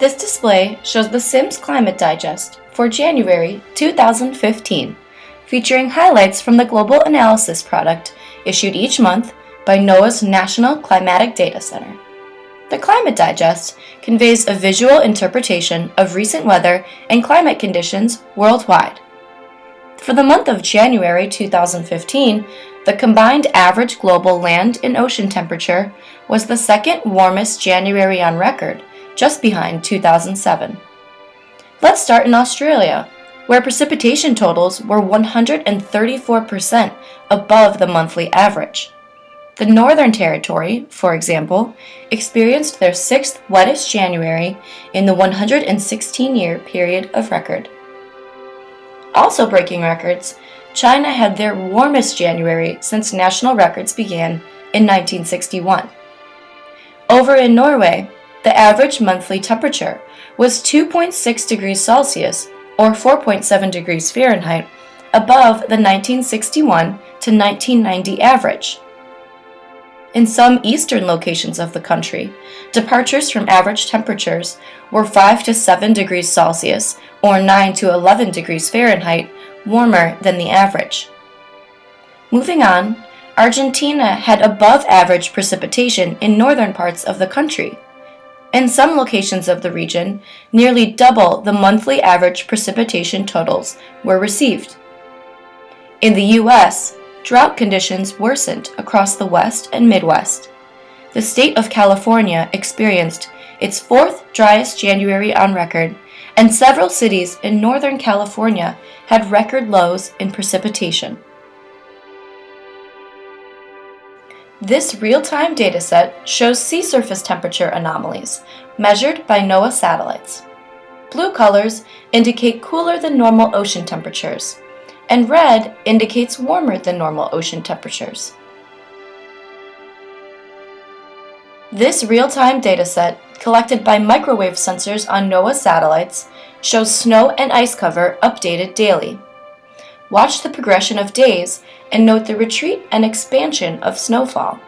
This display shows the Sims Climate Digest for January 2015, featuring highlights from the Global Analysis product issued each month by NOAA's National Climatic Data Center. The Climate Digest conveys a visual interpretation of recent weather and climate conditions worldwide. For the month of January 2015, the combined average global land and ocean temperature was the second warmest January on record, just behind 2007. Let's start in Australia, where precipitation totals were 134% above the monthly average. The Northern Territory, for example, experienced their sixth wettest January in the 116-year period of record. Also breaking records, China had their warmest January since national records began in 1961. Over in Norway, the average monthly temperature was 2.6 degrees Celsius or 4.7 degrees Fahrenheit above the 1961 to 1990 average. In some eastern locations of the country, departures from average temperatures were 5 to 7 degrees Celsius or 9 to 11 degrees Fahrenheit warmer than the average. Moving on, Argentina had above average precipitation in northern parts of the country. In some locations of the region, nearly double the monthly average precipitation totals were received. In the U.S., drought conditions worsened across the West and Midwest. The state of California experienced its fourth driest January on record, and several cities in Northern California had record lows in precipitation. This real-time dataset shows sea surface temperature anomalies measured by NOAA satellites. Blue colors indicate cooler than normal ocean temperatures, and red indicates warmer than normal ocean temperatures. This real-time dataset, collected by microwave sensors on NOAA satellites, shows snow and ice cover updated daily. Watch the progression of days and note the retreat and expansion of snowfall.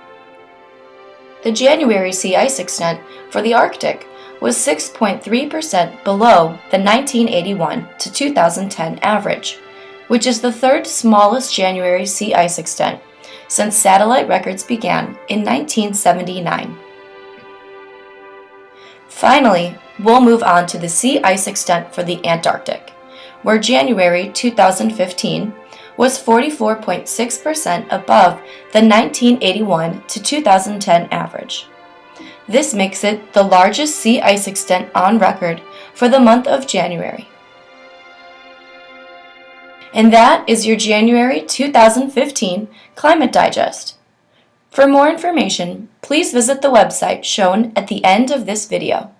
The January sea ice extent for the Arctic was 6.3% below the 1981 to 2010 average which is the third smallest January sea ice extent since satellite records began in 1979. Finally, we'll move on to the sea ice extent for the Antarctic, where January 2015 was 44.6% above the 1981 to 2010 average. This makes it the largest sea ice extent on record for the month of January. And that is your January 2015 Climate Digest. For more information, please visit the website shown at the end of this video.